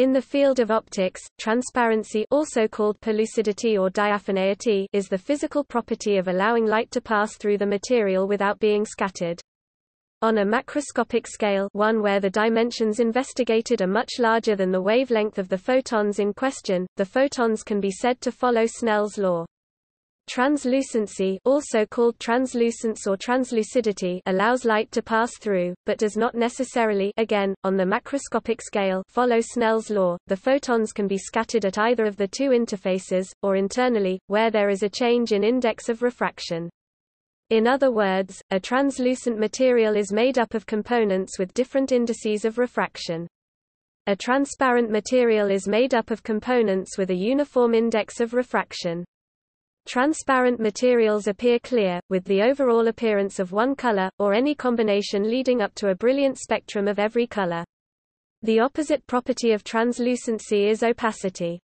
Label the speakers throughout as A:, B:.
A: In the field of optics, transparency also called pellucidity or diaphaneity is the physical property of allowing light to pass through the material without being scattered. On a macroscopic scale one where the dimensions investigated are much larger than the wavelength of the photons in question, the photons can be said to follow Snell's law. Translucency also called translucence or translucidity allows light to pass through, but does not necessarily again, on the macroscopic scale follow Snell's law. The photons can be scattered at either of the two interfaces, or internally, where there is a change in index of refraction. In other words, a translucent material is made up of components with different indices of refraction. A transparent material is made up of components with a uniform index of refraction. Transparent materials appear clear, with the overall appearance of one color, or any combination leading up to a brilliant spectrum of every color. The opposite property of translucency is opacity.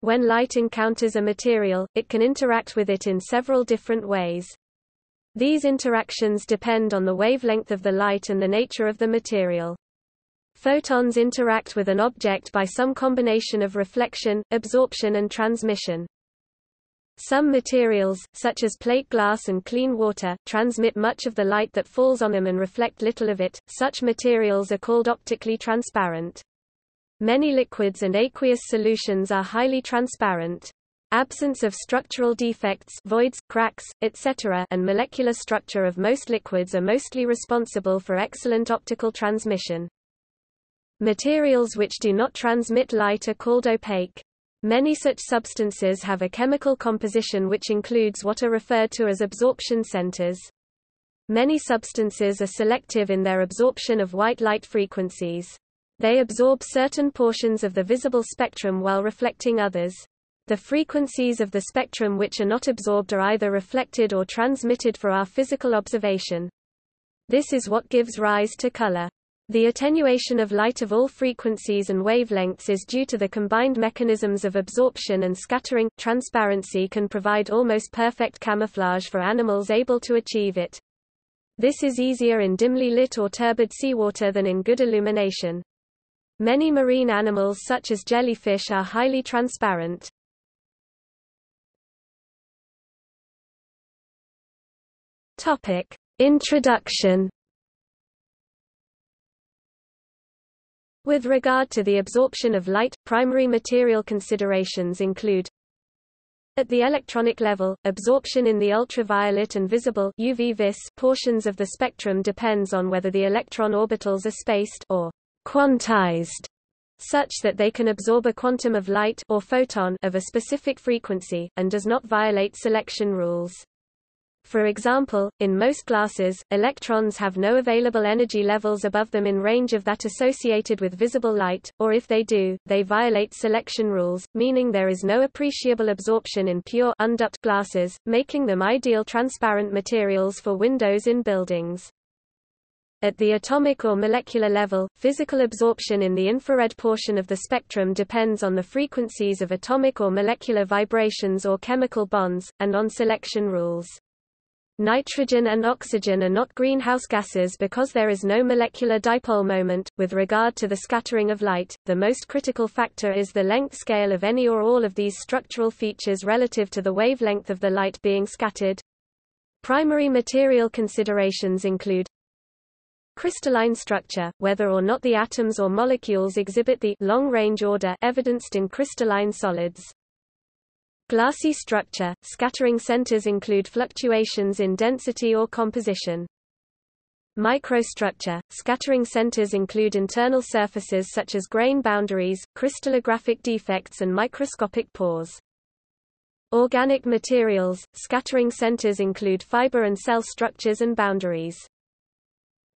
A: When light encounters a material, it can interact with it in several different ways. These interactions depend on the wavelength of the light and the nature of the material. Photons interact with an object by some combination of reflection, absorption and transmission. Some materials, such as plate glass and clean water, transmit much of the light that falls on them and reflect little of it. Such materials are called optically transparent. Many liquids and aqueous solutions are highly transparent. Absence of structural defects voids, cracks, etc. and molecular structure of most liquids are mostly responsible for excellent optical transmission. Materials which do not transmit light are called opaque. Many such substances have a chemical composition which includes what are referred to as absorption centers. Many substances are selective in their absorption of white light frequencies. They absorb certain portions of the visible spectrum while reflecting others. The frequencies of the spectrum which are not absorbed are either reflected or transmitted for our physical observation. This is what gives rise to color. The attenuation of light of all frequencies and wavelengths is due to the combined mechanisms of absorption and scattering. Transparency can provide almost perfect camouflage for animals able to achieve it. This is easier in dimly lit or turbid seawater than in good illumination. Many marine animals such as jellyfish are highly transparent. Topic: Introduction With regard to the absorption of light, primary material considerations include at the electronic level, absorption in the ultraviolet and visible UV vis portions of the spectrum depends on whether the electron orbitals are spaced or quantized such that they can absorb a quantum of light or photon of a specific frequency, and does not violate selection rules. For example, in most glasses, electrons have no available energy levels above them in range of that associated with visible light, or if they do, they violate selection rules, meaning there is no appreciable absorption in pure undoped glasses, making them ideal transparent materials for windows in buildings. At the atomic or molecular level, physical absorption in the infrared portion of the spectrum depends on the frequencies of atomic or molecular vibrations or chemical bonds, and on selection rules. Nitrogen and oxygen are not greenhouse gases because there is no molecular dipole moment. With regard to the scattering of light, the most critical factor is the length scale of any or all of these structural features relative to the wavelength of the light being scattered. Primary material considerations include crystalline structure, whether or not the atoms or molecules exhibit the long-range order evidenced in crystalline solids. Glassy structure, scattering centers include fluctuations in density or composition. Microstructure, scattering centers include internal surfaces such as grain boundaries, crystallographic defects and microscopic pores. Organic materials, scattering centers include fiber and cell structures and boundaries.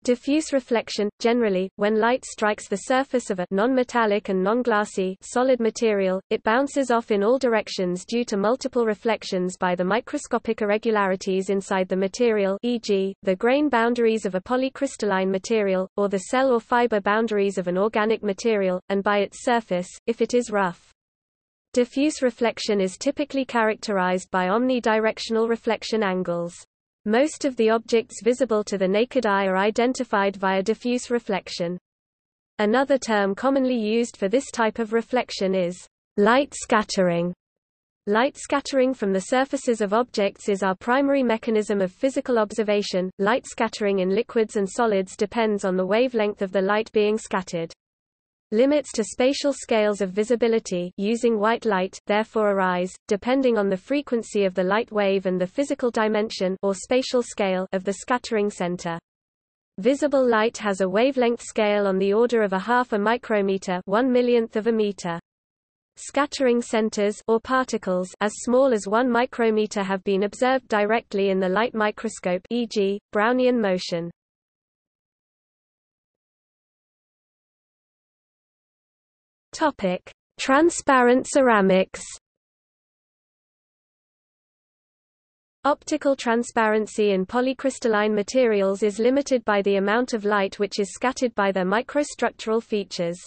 A: Diffuse reflection – Generally, when light strikes the surface of a non-metallic and non-glassy solid material, it bounces off in all directions due to multiple reflections by the microscopic irregularities inside the material e.g., the grain boundaries of a polycrystalline material, or the cell or fiber boundaries of an organic material, and by its surface, if it is rough. Diffuse reflection is typically characterized by omnidirectional reflection angles. Most of the objects visible to the naked eye are identified via diffuse reflection. Another term commonly used for this type of reflection is light scattering. Light scattering from the surfaces of objects is our primary mechanism of physical observation. Light scattering in liquids and solids depends on the wavelength of the light being scattered. Limits to spatial scales of visibility using white light therefore arise, depending on the frequency of the light wave and the physical dimension or spatial scale of the scattering center. Visible light has a wavelength scale on the order of a half a micrometer, one millionth of a meter. Scattering centers or particles as small as 1 micrometer have been observed directly in the light microscope e.g., Brownian motion. Topic: Transparent ceramics. Optical transparency in polycrystalline materials is limited by the amount of light which is scattered by their microstructural features.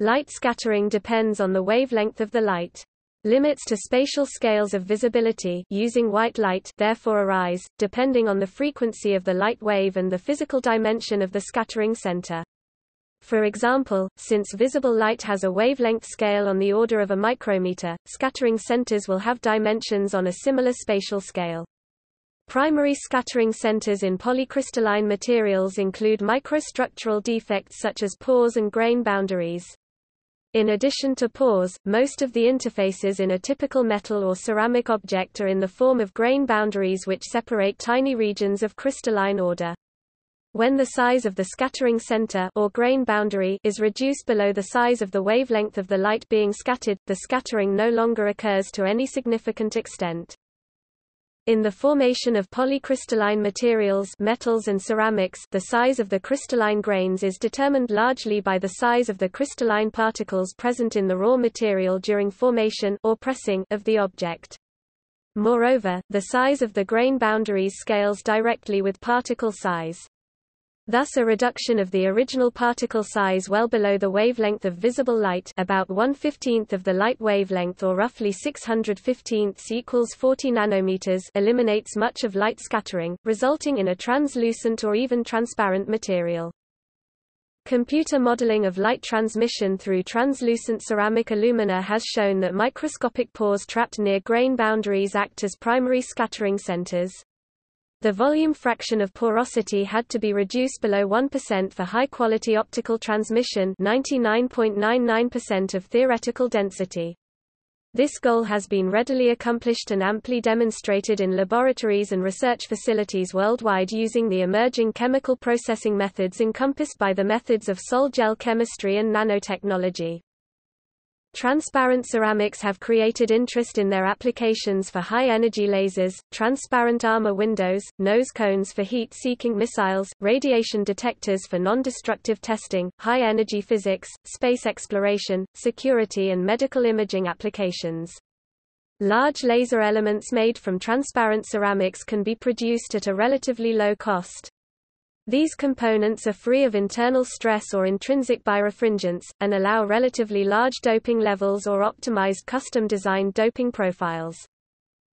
A: Light scattering depends on the wavelength of the light. Limits to spatial scales of visibility using white light therefore arise, depending on the frequency of the light wave and the physical dimension of the scattering center. For example, since visible light has a wavelength scale on the order of a micrometer, scattering centers will have dimensions on a similar spatial scale. Primary scattering centers in polycrystalline materials include microstructural defects such as pores and grain boundaries. In addition to pores, most of the interfaces in a typical metal or ceramic object are in the form of grain boundaries which separate tiny regions of crystalline order. When the size of the scattering center or grain boundary is reduced below the size of the wavelength of the light being scattered, the scattering no longer occurs to any significant extent. In the formation of polycrystalline materials metals and ceramics the size of the crystalline grains is determined largely by the size of the crystalline particles present in the raw material during formation or pressing of the object. Moreover, the size of the grain boundaries scales directly with particle size. Thus a reduction of the original particle size well below the wavelength of visible light about 1/15th of the light wavelength or roughly 615 equals 40 nanometers eliminates much of light scattering, resulting in a translucent or even transparent material. Computer modeling of light transmission through translucent ceramic alumina has shown that microscopic pores trapped near grain boundaries act as primary scattering centers. The volume fraction of porosity had to be reduced below 1% for high-quality optical transmission 99.99% of theoretical density. This goal has been readily accomplished and amply demonstrated in laboratories and research facilities worldwide using the emerging chemical processing methods encompassed by the methods of sol-gel chemistry and nanotechnology. Transparent ceramics have created interest in their applications for high-energy lasers, transparent armor windows, nose cones for heat-seeking missiles, radiation detectors for non-destructive testing, high-energy physics, space exploration, security and medical imaging applications. Large laser elements made from transparent ceramics can be produced at a relatively low cost. These components are free of internal stress or intrinsic birefringence, and allow relatively large doping levels or optimized custom-designed doping profiles.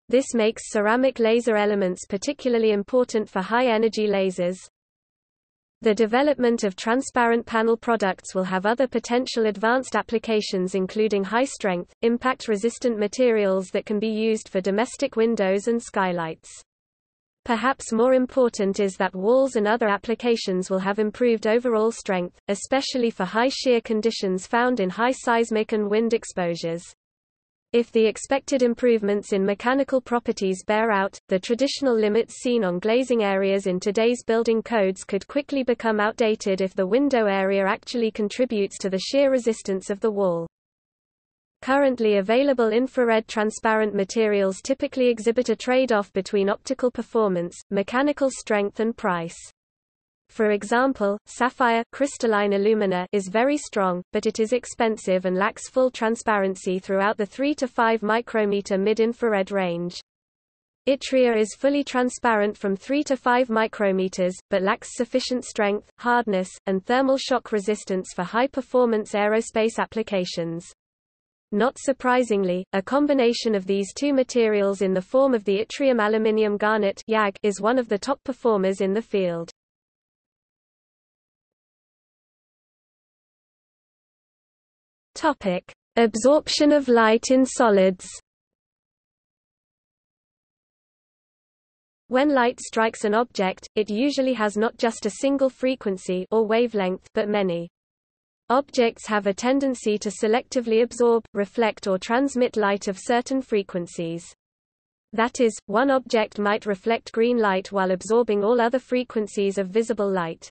A: This makes ceramic laser elements particularly important for high-energy lasers. The development of transparent panel products will have other potential advanced applications including high-strength, impact-resistant materials that can be used for domestic windows and skylights. Perhaps more important is that walls and other applications will have improved overall strength, especially for high shear conditions found in high seismic and wind exposures. If the expected improvements in mechanical properties bear out, the traditional limits seen on glazing areas in today's building codes could quickly become outdated if the window area actually contributes to the shear resistance of the wall. Currently available infrared transparent materials typically exhibit a trade-off between optical performance, mechanical strength and price. For example, sapphire crystalline alumina is very strong, but it is expensive and lacks full transparency throughout the 3 to 5 micrometer mid-infrared range. Yttria is fully transparent from 3 to 5 micrometers, but lacks sufficient strength, hardness, and thermal shock resistance for high-performance aerospace applications. Not surprisingly, a combination of these two materials in the form of the yttrium aluminium garnet is one of the top performers in the field. Topic: Absorption of light in solids. When light strikes an object, it usually has not just a single frequency or wavelength but many. Objects have a tendency to selectively absorb, reflect or transmit light of certain frequencies. That is, one object might reflect green light while absorbing all other frequencies of visible light.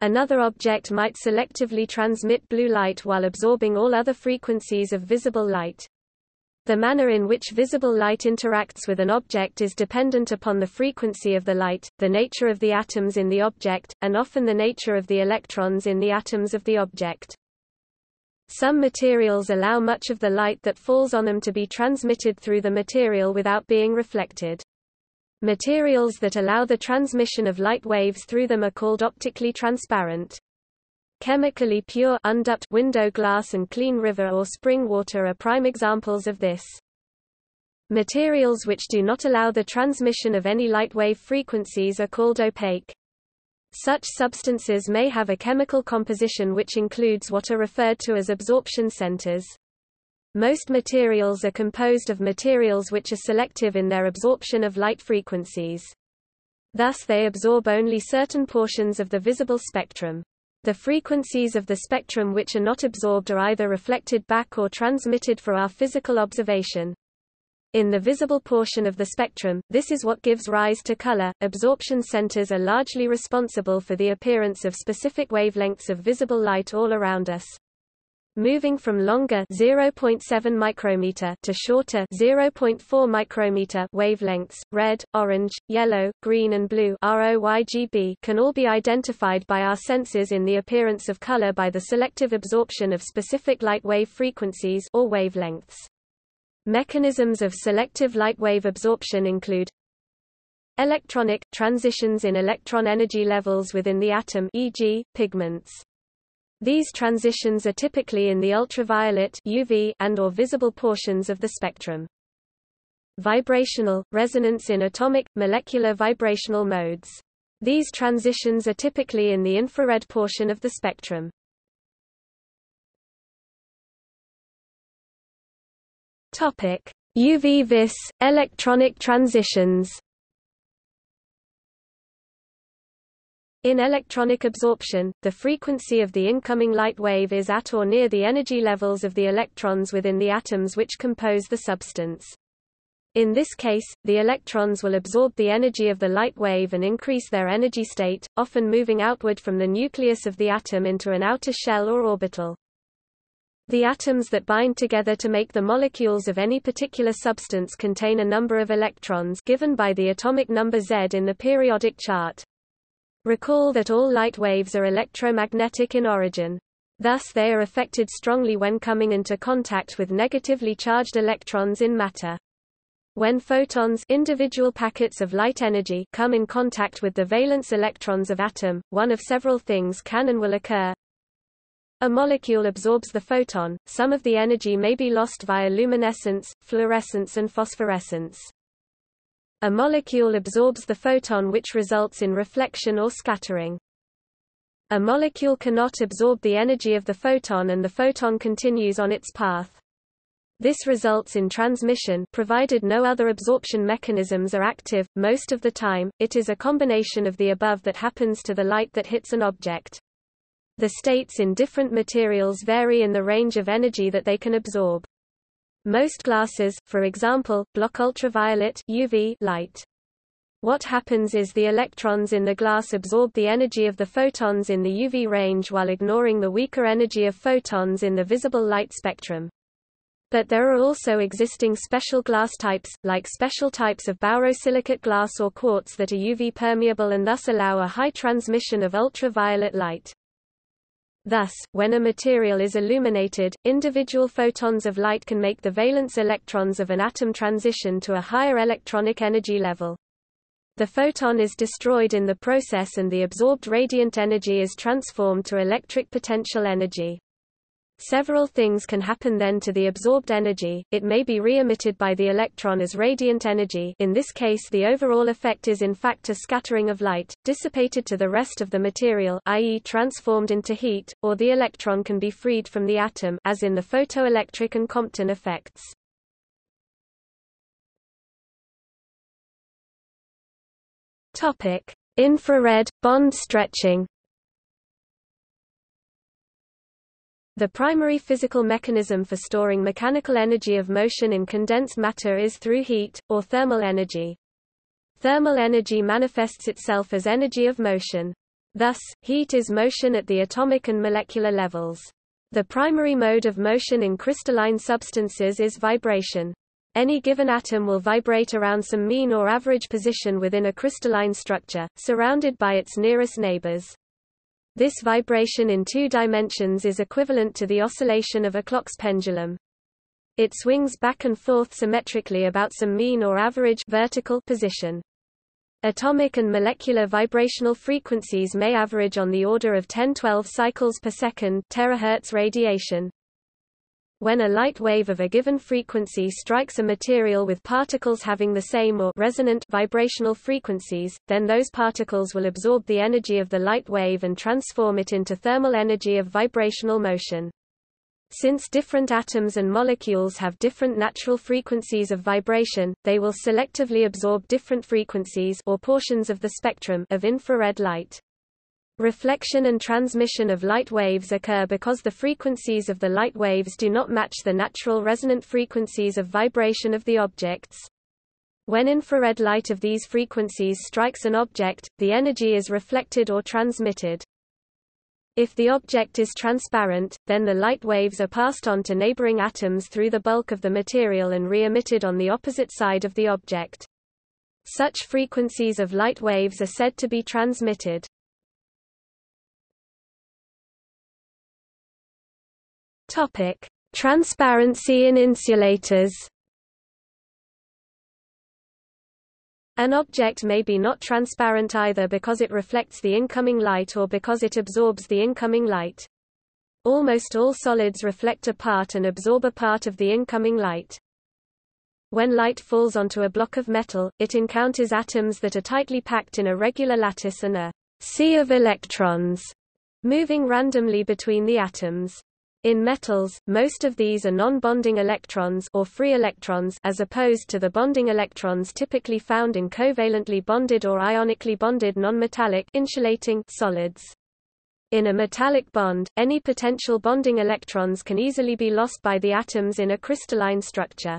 A: Another object might selectively transmit blue light while absorbing all other frequencies of visible light. The manner in which visible light interacts with an object is dependent upon the frequency of the light, the nature of the atoms in the object, and often the nature of the electrons in the atoms of the object. Some materials allow much of the light that falls on them to be transmitted through the material without being reflected. Materials that allow the transmission of light waves through them are called optically transparent. Chemically pure undoped window glass and clean river or spring water are prime examples of this. Materials which do not allow the transmission of any light wave frequencies are called opaque. Such substances may have a chemical composition which includes what are referred to as absorption centers. Most materials are composed of materials which are selective in their absorption of light frequencies. Thus they absorb only certain portions of the visible spectrum. The frequencies of the spectrum which are not absorbed are either reflected back or transmitted for our physical observation. In the visible portion of the spectrum, this is what gives rise to color. Absorption centers are largely responsible for the appearance of specific wavelengths of visible light all around us. Moving from longer 0.7 micrometer to shorter 0.4 micrometer wavelengths, red, orange, yellow, green and blue ROYGB can all be identified by our senses in the appearance of color by the selective absorption of specific light wave frequencies or wavelengths. Mechanisms of selective light wave absorption include electronic transitions in electron energy levels within the atom e.g., pigments. These transitions are typically in the ultraviolet UV and or visible portions of the spectrum. Vibrational, resonance in atomic, molecular vibrational modes. These transitions are typically in the infrared portion of the spectrum. Topic: UV-vis electronic transitions. In electronic absorption, the frequency of the incoming light wave is at or near the energy levels of the electrons within the atoms which compose the substance. In this case, the electrons will absorb the energy of the light wave and increase their energy state, often moving outward from the nucleus of the atom into an outer shell or orbital. The atoms that bind together to make the molecules of any particular substance contain a number of electrons given by the atomic number Z in the periodic chart. Recall that all light waves are electromagnetic in origin. Thus they are affected strongly when coming into contact with negatively charged electrons in matter. When photons individual packets of light energy come in contact with the valence electrons of atom, one of several things can and will occur. A molecule absorbs the photon, some of the energy may be lost via luminescence, fluorescence and phosphorescence. A molecule absorbs the photon which results in reflection or scattering. A molecule cannot absorb the energy of the photon and the photon continues on its path. This results in transmission provided no other absorption mechanisms are active. Most of the time, it is a combination of the above that happens to the light that hits an object. The states in different materials vary in the range of energy that they can absorb. Most glasses, for example, block ultraviolet UV light. What happens is the electrons in the glass absorb the energy of the photons in the UV range while ignoring the weaker energy of photons in the visible light spectrum. But there are also existing special glass types, like special types of borosilicate glass or quartz that are UV permeable and thus allow a high transmission of ultraviolet light. Thus, when a material is illuminated, individual photons of light can make the valence electrons of an atom transition to a higher electronic energy level. The photon is destroyed in the process and the absorbed radiant energy is transformed to electric potential energy. Several things can happen then to the absorbed energy, it may be re-emitted by the electron as radiant energy in this case the overall effect is in fact a scattering of light, dissipated to the rest of the material i.e. transformed into heat, or the electron can be freed from the atom as in the photoelectric and Compton effects. Infrared, bond stretching The primary physical mechanism for storing mechanical energy of motion in condensed matter is through heat, or thermal energy. Thermal energy manifests itself as energy of motion. Thus, heat is motion at the atomic and molecular levels. The primary mode of motion in crystalline substances is vibration. Any given atom will vibrate around some mean or average position within a crystalline structure, surrounded by its nearest neighbors. This vibration in two dimensions is equivalent to the oscillation of a clock's pendulum. It swings back and forth symmetrically about some mean or average vertical position. Atomic and molecular vibrational frequencies may average on the order of 10-12 cycles per second terahertz radiation. When a light wave of a given frequency strikes a material with particles having the same or resonant vibrational frequencies, then those particles will absorb the energy of the light wave and transform it into thermal energy of vibrational motion. Since different atoms and molecules have different natural frequencies of vibration, they will selectively absorb different frequencies or portions of the spectrum of infrared light. Reflection and transmission of light waves occur because the frequencies of the light waves do not match the natural resonant frequencies of vibration of the objects. When infrared light of these frequencies strikes an object, the energy is reflected or transmitted. If the object is transparent, then the light waves are passed on to neighboring atoms through the bulk of the material and re-emitted on the opposite side of the object. Such frequencies of light waves are said to be transmitted. Topic: Transparency in insulators. An object may be not transparent either because it reflects the incoming light or because it absorbs the incoming light. Almost all solids reflect a part and absorb a part of the incoming light. When light falls onto a block of metal, it encounters atoms that are tightly packed in a regular lattice and a sea of electrons moving randomly between the atoms. In metals, most of these are non-bonding electrons or free electrons as opposed to the bonding electrons typically found in covalently bonded or ionically bonded nonmetallic insulating solids. In a metallic bond, any potential bonding electrons can easily be lost by the atoms in a crystalline structure.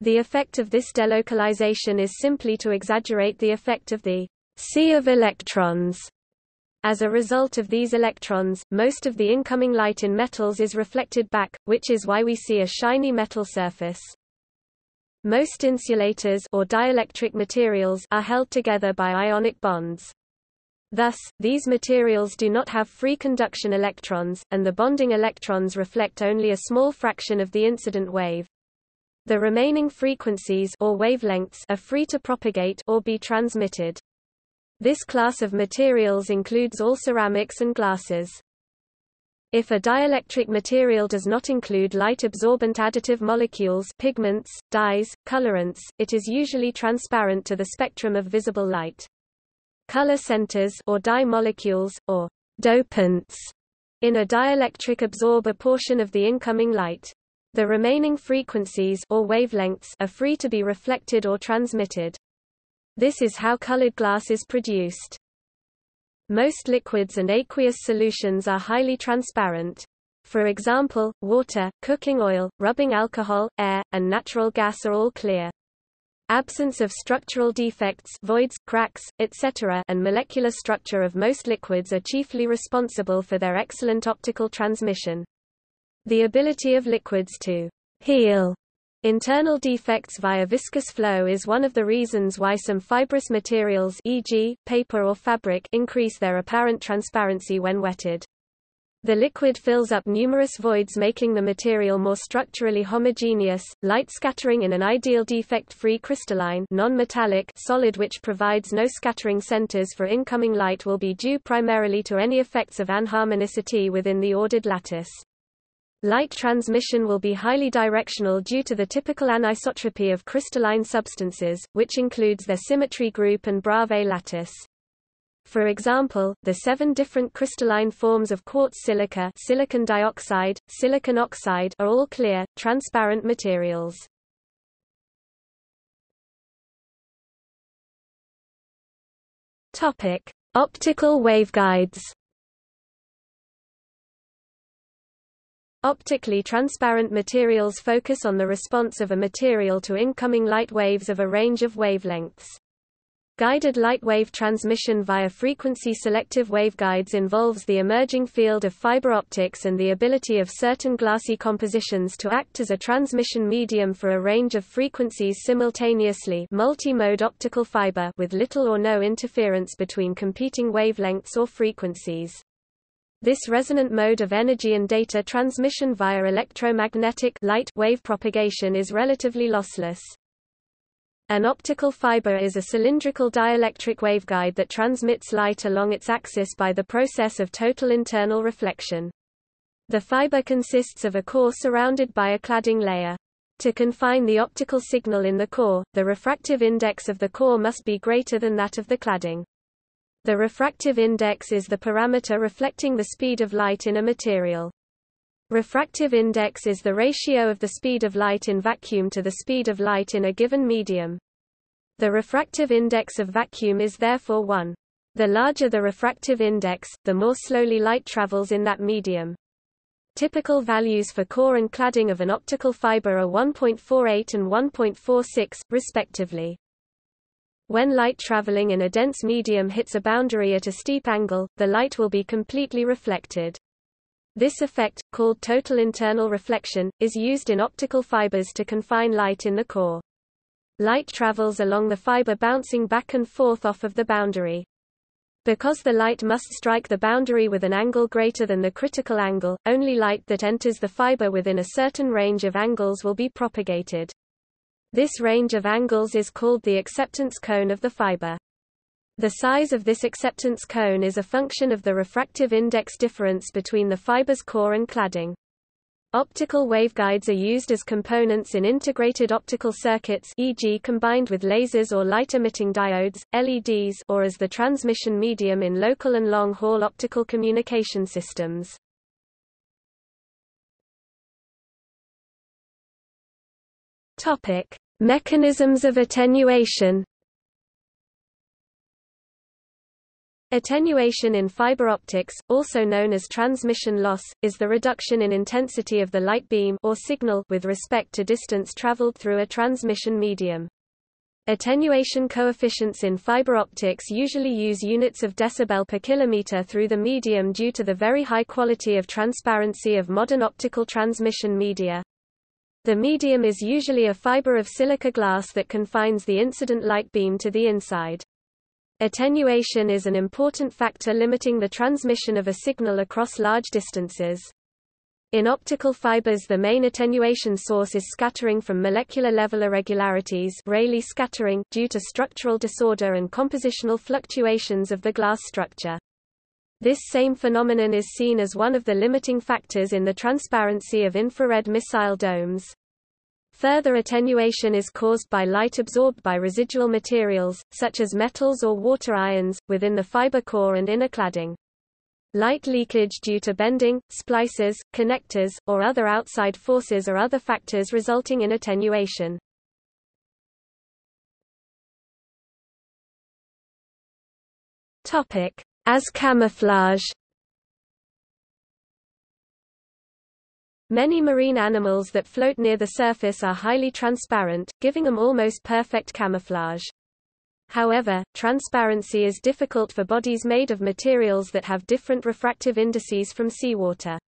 A: The effect of this delocalization is simply to exaggerate the effect of the sea of electrons as a result of these electrons, most of the incoming light in metals is reflected back, which is why we see a shiny metal surface. Most insulators or dielectric materials are held together by ionic bonds. Thus, these materials do not have free conduction electrons, and the bonding electrons reflect only a small fraction of the incident wave. The remaining frequencies or wavelengths are free to propagate or be transmitted. This class of materials includes all ceramics and glasses. If a dielectric material does not include light-absorbent additive molecules pigments, dyes, colorants, it is usually transparent to the spectrum of visible light. Color centers or dye molecules, or dopants, in a dielectric absorb a portion of the incoming light. The remaining frequencies or wavelengths are free to be reflected or transmitted. This is how colored glass is produced. Most liquids and aqueous solutions are highly transparent. For example, water, cooking oil, rubbing alcohol, air, and natural gas are all clear. Absence of structural defects voids, cracks, etc. and molecular structure of most liquids are chiefly responsible for their excellent optical transmission. The ability of liquids to heal Internal defects via viscous flow is one of the reasons why some fibrous materials e.g., paper or fabric increase their apparent transparency when wetted. The liquid fills up numerous voids making the material more structurally homogeneous. Light scattering in an ideal defect-free crystalline non-metallic solid which provides no scattering centers for incoming light will be due primarily to any effects of anharmonicity within the ordered lattice. Light transmission will be highly directional due to the typical anisotropy of crystalline substances, which includes their symmetry group and Bravais lattice. For example, the seven different crystalline forms of quartz silica silicon dioxide, silicon oxide are all clear, transparent materials. Topic: Optical waveguides. Optically transparent materials focus on the response of a material to incoming light waves of a range of wavelengths. Guided light wave transmission via frequency-selective waveguides involves the emerging field of fiber optics and the ability of certain glassy compositions to act as a transmission medium for a range of frequencies simultaneously multi-mode optical fiber with little or no interference between competing wavelengths or frequencies. This resonant mode of energy and data transmission via electromagnetic light wave propagation is relatively lossless. An optical fiber is a cylindrical dielectric waveguide that transmits light along its axis by the process of total internal reflection. The fiber consists of a core surrounded by a cladding layer. To confine the optical signal in the core, the refractive index of the core must be greater than that of the cladding. The refractive index is the parameter reflecting the speed of light in a material. Refractive index is the ratio of the speed of light in vacuum to the speed of light in a given medium. The refractive index of vacuum is therefore 1. The larger the refractive index, the more slowly light travels in that medium. Typical values for core and cladding of an optical fiber are 1.48 and 1.46, respectively. When light traveling in a dense medium hits a boundary at a steep angle, the light will be completely reflected. This effect, called total internal reflection, is used in optical fibers to confine light in the core. Light travels along the fiber bouncing back and forth off of the boundary. Because the light must strike the boundary with an angle greater than the critical angle, only light that enters the fiber within a certain range of angles will be propagated. This range of angles is called the acceptance cone of the fiber. The size of this acceptance cone is a function of the refractive index difference between the fiber's core and cladding. Optical waveguides are used as components in integrated optical circuits e.g. combined with lasers or light-emitting diodes, LEDs or as the transmission medium in local and long-haul optical communication systems. Topic: Mechanisms of attenuation Attenuation in fiber optics, also known as transmission loss, is the reduction in intensity of the light beam or signal with respect to distance traveled through a transmission medium. Attenuation coefficients in fiber optics usually use units of decibel per kilometer through the medium due to the very high quality of transparency of modern optical transmission media. The medium is usually a fiber of silica glass that confines the incident light beam to the inside. Attenuation is an important factor limiting the transmission of a signal across large distances. In optical fibers the main attenuation source is scattering from molecular level irregularities Rayleigh scattering due to structural disorder and compositional fluctuations of the glass structure. This same phenomenon is seen as one of the limiting factors in the transparency of infrared missile domes. Further attenuation is caused by light absorbed by residual materials, such as metals or water ions, within the fiber core and inner cladding. Light leakage due to bending, splices, connectors, or other outside forces are other factors resulting in attenuation. Topic: as camouflage Many marine animals that float near the surface are highly transparent, giving them almost perfect camouflage. However, transparency is difficult for bodies made of materials that have different refractive indices from seawater.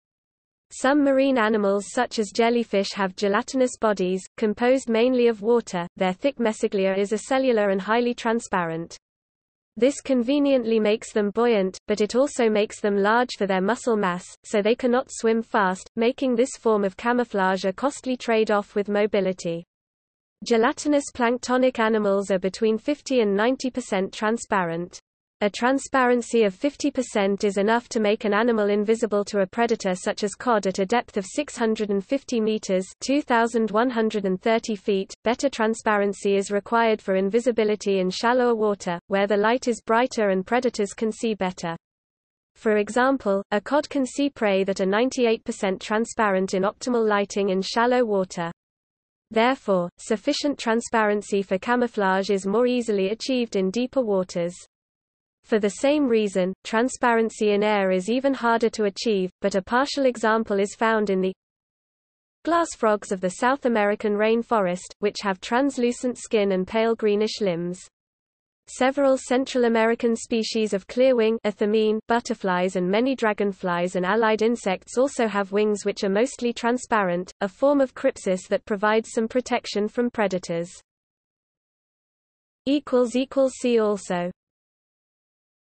A: Some marine animals such as jellyfish have gelatinous bodies, composed mainly of water, their thick mesoglea is acellular and highly transparent. This conveniently makes them buoyant, but it also makes them large for their muscle mass, so they cannot swim fast, making this form of camouflage a costly trade-off with mobility. Gelatinous planktonic animals are between 50 and 90% transparent. A transparency of 50% is enough to make an animal invisible to a predator such as cod at a depth of 650 meters (2130 feet). Better transparency is required for invisibility in shallower water, where the light is brighter and predators can see better. For example, a cod can see prey that are 98% transparent in optimal lighting in shallow water. Therefore, sufficient transparency for camouflage is more easily achieved in deeper waters. For the same reason, transparency in air is even harder to achieve, but a partial example is found in the glass frogs of the South American rainforest, which have translucent skin and pale greenish limbs. Several Central American species of clearwing butterflies and many dragonflies and allied insects also have wings which are mostly transparent, a form of crypsis that provides some protection from predators. See also